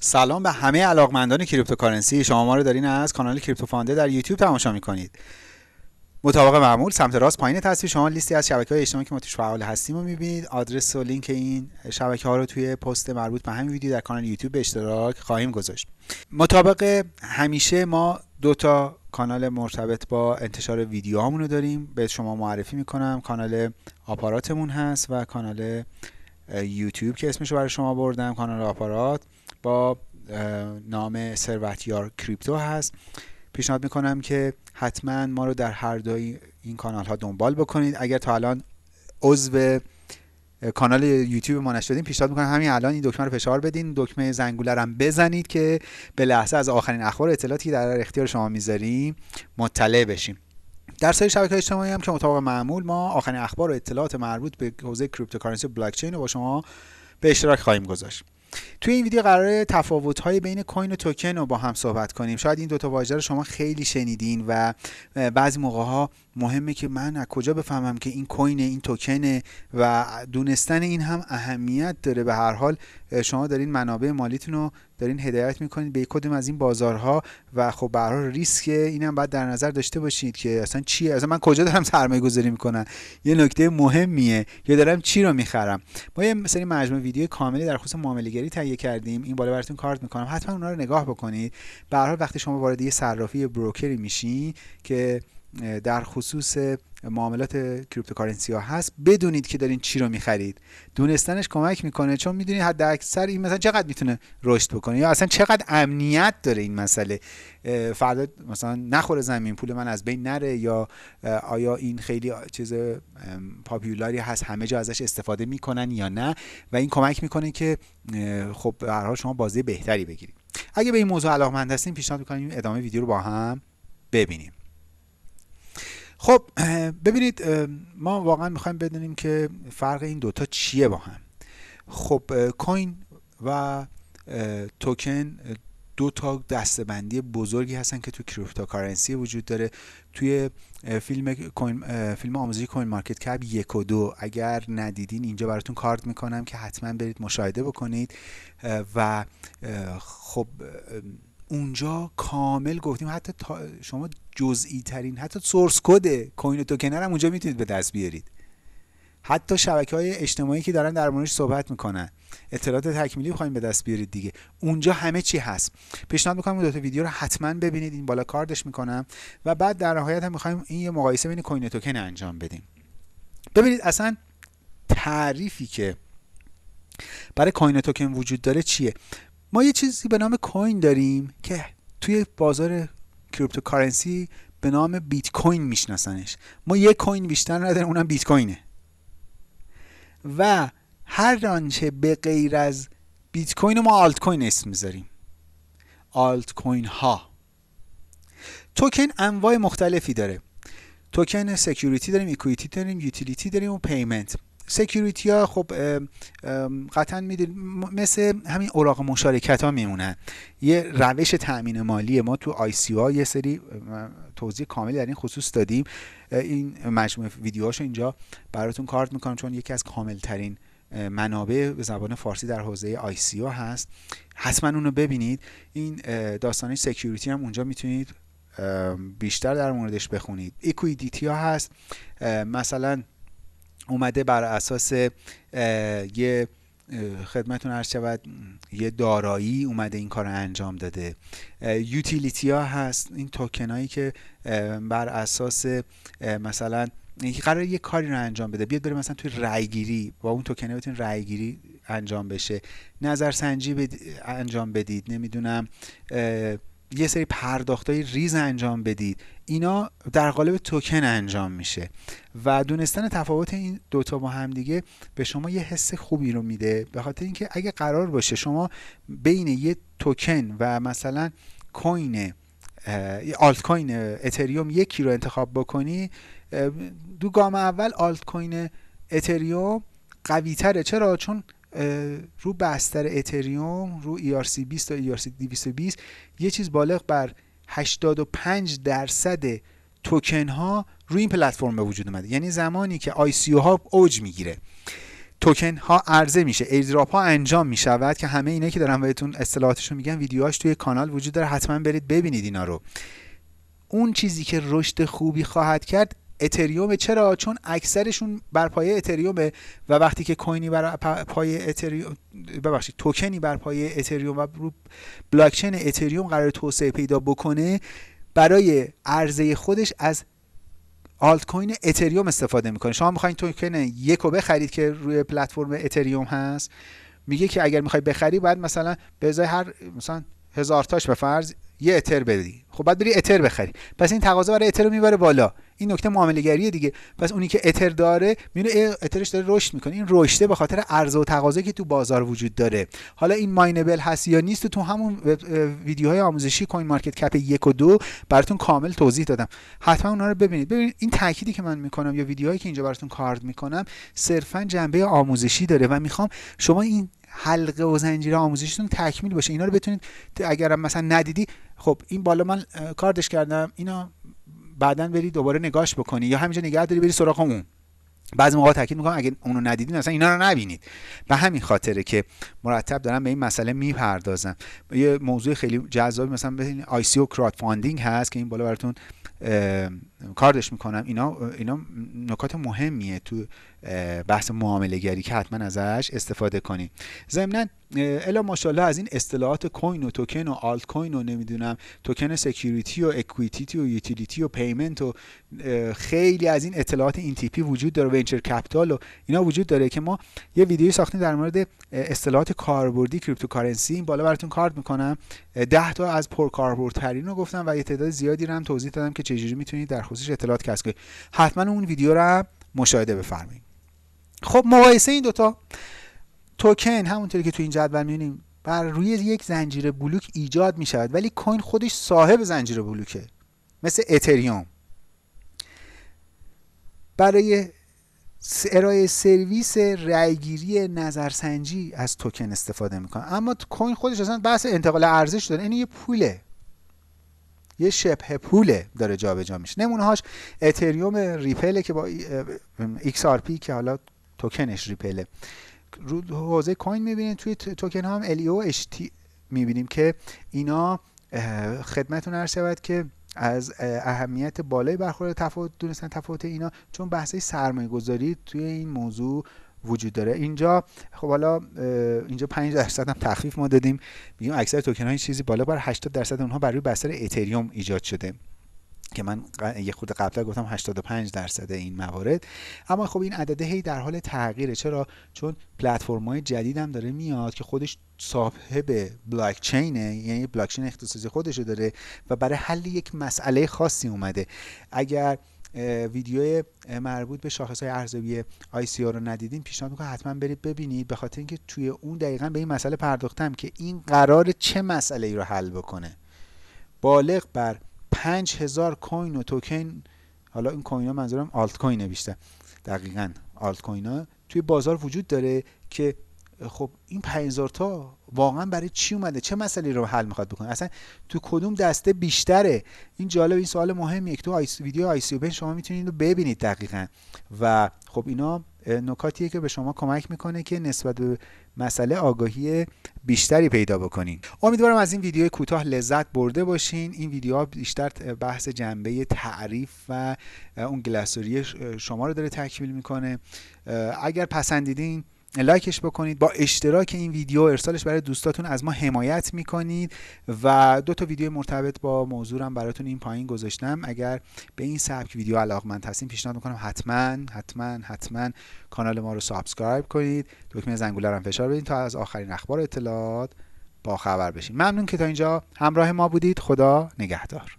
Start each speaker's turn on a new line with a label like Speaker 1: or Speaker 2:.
Speaker 1: سلام به همه علاقمندان cryptocurrency. شما ما رو دارین از کانال کریپتو فانده در یوتیوب تماشا می‌کنید. مطابق معمول سمت راست پایین تصویر شما لیستی از شبکه های اجتماعی که ما توش فعال هستیم رو می‌بینید. آدرس و لینک این شبکه ها رو توی پست مربوط به همین ویدیو در کانال یوتیوب به اشتراک خواهیم گذاشت. مطابق همیشه ما دو تا کانال مرتبط با انتشار ویدیوهامون رو داریم. به شما معرفی می‌کنم. کانال آپاراتمون هست و کانال یوتیوب که اسمش رو برای شما بردم. کانال آپارات. با نام ثروتیار کریپتو هست. پیشنهاد می‌کنم که حتما ما رو در هر دوی این کانال ها دنبال بکنید. اگر تا الان عضو کانال یوتیوب ما نشدین پیشنهاد می‌کنم همین الان این دکمه رو فشار بدین. دکمه زنگوله رو هم بزنید که به لحظه از آخرین اخبار اطلاعاتی در اختیار شما می‌ذاریم مطلع بشیم. در سری شبکه اجتماعی هم که مطابق معمول ما آخرین اخبار و اطلاعات مربوط به حوزه cryptocurrency و بلاک چین رو با شما به اشتراک خواهیم گذاشت. توی این ویدیو قرار تفاوت های بین کوین و توکن رو با هم صحبت کنیم. شاید این دوتا واژه رو شما خیلی شنیدین و بعضی موقع ها مهمه که من از کجا بفهمم که این کوین این توکنه و دونستن این هم اهمیت داره. به هر حال شما دارین منابع مالیتون رو دارین هدایت می‌کنید به کدوم از این بازارها و خب به هر ریسک اینم باید در نظر داشته باشید که اصلا چیه؟ اصلا من کجا دارم سرمایه گذاری می‌کنم؟ یه نکته مهمیه یا دارم چی رو می‌خرم؟ ما یه سری مجموعه ویدیو کاملی در خصوص معامله گری تهیه کردیم. این بالا براتون کارت می‌کنم. حتما اونها رو نگاه بکنید. به هر حال وقتی شما وارد یه صرافی بروکری میشین که در خصوص معاملات cryptocurrency ها هست. بدونید که دارین چی رو می‌خرید. دونستنش کمک می‌کنه چون می‌دونید حد اکثر این مثلا چقدر می‌تونه رشد بکنه یا اصلا چقدر امنیت داره این مسئله. فردا مثلا نخوره زمین پول من از بین نره یا آیا این خیلی چیز popular ی هست همه جا ازش استفاده می‌کنن یا نه؟ و این کمک می‌کنه که خب هر حال شما بازی بهتری بگیرید. اگه به این موضوع علاقمند هستین پیشنهاد می‌کنیم ادامه ویدیو رو با هم ببینیم. خب ببینید ما واقعا می‌خوایم بدونیم که فرق این دوتا چیه با هم. خب کوین و توکن دو تا دستبندی بزرگی هستن که تو cryptocurrency وجود داره. توی فیلم کوین فیلم آموزشی CoinMarketCap یک و دو. اگر ندیدین اینجا براتون کارت می‌کنم که حتما برید مشاهده بکنید. و خب اونجا کامل گفتیم. حتی شما جزئی ترین حتی source code کوین توکن رو هم اونجا می‌تونید به دست بیارید. حتی شبکه های اجتماعی که دارن در موردش صحبت می‌کنن. اطلاعات تکمیلی بخوایم به دست بیارید دیگه. اونجا همه چی هست. پیشنهاد می‌کنم اون دو تا ویدیو رو حتما ببینید. این بالا کاردش می‌کنم. و بعد در نهایت هم می‌خوایم این یه مقایسه بین کوین توکن انجام بدیم. ببینید اصلا تعریفی که برای کوین توکن وجود داره چیه؟ ما یه چیزی به نام کوین داریم که توی بازار cryptocurrency به نام بیت کوین میشناسنش. ما یه کوین بیشتر نداریم اونم بیت کوینه و هر آنچه به غیر از بیت کوین ما آلت کوین اسم می‌ذاریم. آلت کوین ها توکن انواع مختلفی داره. توکن security داریم equity داریم utility داریم و payment. security ها خب قطعا می‌دونید مثل همین اوراق مشارکت ها میمونن. یه روش تأمین مالی ما تو ICO یه سری توضیح کاملی در این خصوص دادیم. این مجموعه ویدیوهاشو اینجا براتون کارت می‌کنم چون یکی از کامل ترین منابع به زبان فارسی در حوزه ICO هست. حتما اونو ببینید. این داستان security هم اونجا می‌تونید بیشتر در موردش بخونید. equity ها هست. مثلا اومده بر اساس یه خدمتون عرض شود یه دارایی اومده این کار رو انجام داده. utility ها هست این توکن هایی که بر اساس مثلا قرار یه کاری رو انجام بده. بیاد بره مثلا توی رایگیری با اون توکنه بتون رایگیری انجام بشه. نظرسنجی انجام بدید. نمی‌دونم یه سری پرداخت های ریز انجام بدید. اینا در قالب توکن انجام میشه. و دونستن تفاوت این دوتا با هم دیگه به شما یه حس خوبی رو میده. به خاطر اینکه اگه قرار باشه شما بین یه توکن و مثلا کوین آلت کوین اتریوم یکی رو انتخاب بکنی دو گام اول آلت کوین اتریوم قوی تره چرا؟ چون رو بستر اتریوم رو ERC 20 تا ERC 220 یه چیز بالغ بر 85 درصد توکن ها روی این پلتفرم به وجود اومده. یعنی زمانی که ICO ها اوج می‌گیره توکن ها عرضه میشه airdrop ها انجام می‌شود که همه اینا که دارم بهتون اصطلاحاتشون میگن ویدیوهاش توی کانال وجود داره حتما برید ببینید اینا رو. اون چیزی که رشد خوبی خواهد کرد اتریوم چرا؟ چون اکثرشون بر پایه اتریومه و وقتی که کوینی بر پایه اتریوم ببخشید توکنی بر پایه اتریوم و بلاکچین اتریوم قرار توسعه پیدا بکنه برای عرضه خودش از آلت کوین اتریوم استفاده می‌کنه. شما می‌خواین توکن یک رو بخرید که روی پلتفرم اتریوم هست میگه که اگر می‌خوای بخری باید مثلا به ازای هر مثلا هزار تاش به فرض یه اتر بدی. خب بعد بری اتر بخری. پس این تقاضا برای اتر رو می‌بره بالا. این نکته معامله گریه دیگه. پس اونی که اتر داره میونه اترش داره رشد می‌کنه. این رشده به خاطر عرضه و تقاضا که تو بازار وجود داره. حالا این ماینبل هست یا نیست تو همون ویدیوهای آموزشی کوین مارکت کپ یک و دو براتون کامل توضیح دادم. حتما اونها رو ببینید. ببینید این تأکیدی که من می‌کنم یا ویدیوهایی که اینجا براتون کارد می‌کنم صرفا جنبه آموزشی داره و می‌خوام شما این حلقه و زنجیره آموزشیتون تکمیل باشه اینا رو بتونید اگر مثلا ندیدی خب این بالا من کاردش کردم اینا بعدا بری دوباره نگاش بکنی یا همینجا نگه داری بری سراغ اون. بعضی موقع تاکید می‌کنم اگه اونو ندیدین مثلا اینا رو نبینید. به همین خاطره که مرتب دارم به این مسئله می‌پردازم. یه موضوع خیلی جذابی مثلا ببینید ICO crowdfunding هست که این بالا براتون کاردش می‌کنم. اینا اینا نکات مهمیه تو بحث معامله گری که حتما ازش استفاده کنیم ضمنا الا ماشاءالله از این اصطلاحات کوین و توکن و آلت کوین و نمی‌دونم توکن security و equity و utility و payment و خیلی از این اطلاعات این تیپی وجود داره venture capital و اینا وجود داره که ما یه ویدیوی ساختیم در مورد اصطلاحات کاربردی cryptocurrency. این بالا براتون کارت می‌کنم. 10 تا از پرکاربردترین رو گفتم و یه تعداد زیادی رو هم توضیح دادم که چجوری می‌تونید در خصوصش اطلاعات کسب کنید. حتما اون ویدیو رو مشاهده بفرمایید. خب مقایسه این دوتا توکن همونطوری که تو این جدول می‌بینیم بر روی یک زنجیره بلوک ایجاد می شود ولی کوین خودش صاحب زنجیره بلوکه مثل اتریوم برای ارائه سرویس رأیگیری نظرسنجی از توکن استفاده می‌کنه. اما کوین خودش اصلا بحث انتقال ارزش داره این یه پوله. یه شبه پوله داره جابجا میشه. نمونه هاش اتریوم ریپله که با XRP که حالا توکنش ریپله. رو حوزه کوین می‌بینید توی توکن هم الیو اشتی می‌بینیم که اینا خدمتون عرض شود که از اهمیت بالای برخورد تفاوت دونستن تفاوت اینا چون بحث سرمایه گذاری توی این موضوع وجود داره. اینجا خب حالا اینجا 5 درصد هم تخفیف ما دادیم. میگیم اکثر توکن های چیزی بالا بر 80 درصد اونها بر روی بستر اتریوم ایجاد شده. که من یه خود قبلا گفتم 85 درصد این موارد. اما خب این عدده هی در حال تغییره. چرا؟ چون پلتفرم های جدید هم داره میاد که خودش صاحب بلاک چینه یعنی بلاک چین اختصاصی خودشو داره و برای حل یک مسئله خاصی اومده. اگر ویدیو مربوط به شاخص های ارزیابی ICO رو ندیدین پیشنهاد می‌کنم حتما برید ببینید. به خاطر اینکه توی اون دقیقا به این مسئله پرداختم که این قرار چه مسئله ای رو حل بکنه. بالغ بر 5000 کوین و توکن حالا این کوین ها منظورم آلت کوینه بیشتر دقیقا آلت کوین ها توی بازار وجود داره که خب این 5000 تا واقعا برای چی اومده؟ چه مسئله رو حل می‌خواد بکنه؟ اصلا تو کدوم دسته بیشتره؟ این جالب این سوال مهمیه که تو آیس ویدیو آی سی شما می‌تونید رو ببینید دقیقا. و خب اینا نکاتیه که به شما کمک می‌کنه که نسبت به مسئله آگاهی بیشتری پیدا بکنین. امیدوارم از این ویدیو کوتاه لذت برده باشین. این ویدیو بیشتر بحث جنبه تعریف و اون گلاسوری شما رو داره تکمیل می‌کنه. اگر پسندیدین لایکش بکنید. با اشتراک این ویدیو ارسالش برای دوستاتون از ما حمایت می‌کنید و دو تا ویدیو مرتبط با موضوعم براتون این پایین گذاشتم. اگر به این سبک ویدیو علاقمند هستین پیشنهاد می‌کنم حتما حتما حتما کانال ما رو سابسکرایب کنید. دکمه زنگوله رو فشار بدین تا از آخرین اخبار اطلاعات با خبر بشین. ممنون که تا اینجا همراه ما بودید. خدا نگهدار.